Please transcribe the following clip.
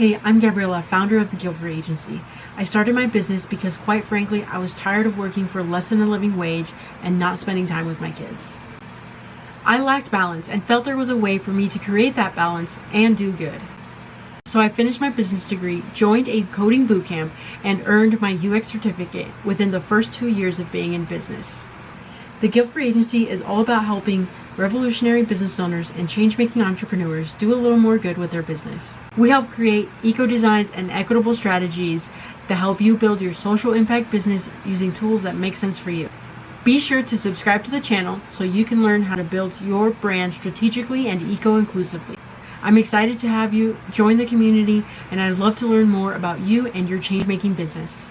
Hey, I'm Gabriella, founder of the Guilford Agency. I started my business because, quite frankly, I was tired of working for less than a living wage and not spending time with my kids. I lacked balance and felt there was a way for me to create that balance and do good. So I finished my business degree, joined a coding bootcamp, and earned my UX certificate within the first two years of being in business. The Guilford Agency is all about helping revolutionary business owners and change making entrepreneurs do a little more good with their business. We help create eco designs and equitable strategies that help you build your social impact business using tools that make sense for you. Be sure to subscribe to the channel so you can learn how to build your brand strategically and eco inclusively. I'm excited to have you join the community and I'd love to learn more about you and your change making business.